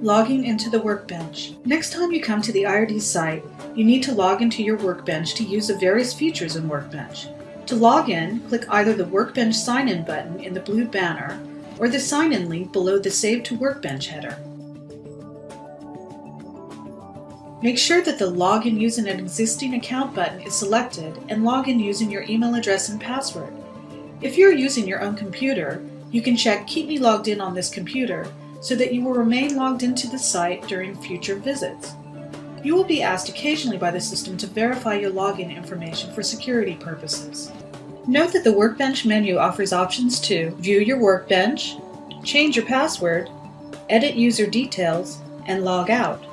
Logging into the Workbench. Next time you come to the IRD site, you need to log into your Workbench to use the various features in Workbench. To log in, click either the Workbench Sign In button in the blue banner or the Sign In link below the Save to Workbench header. Make sure that the Login using an existing account button is selected and log in using your email address and password. If you're using your own computer, you can check Keep Me Logged In on this computer so that you will remain logged into the site during future visits. You will be asked occasionally by the system to verify your login information for security purposes. Note that the Workbench menu offers options to view your workbench, change your password, edit user details, and log out.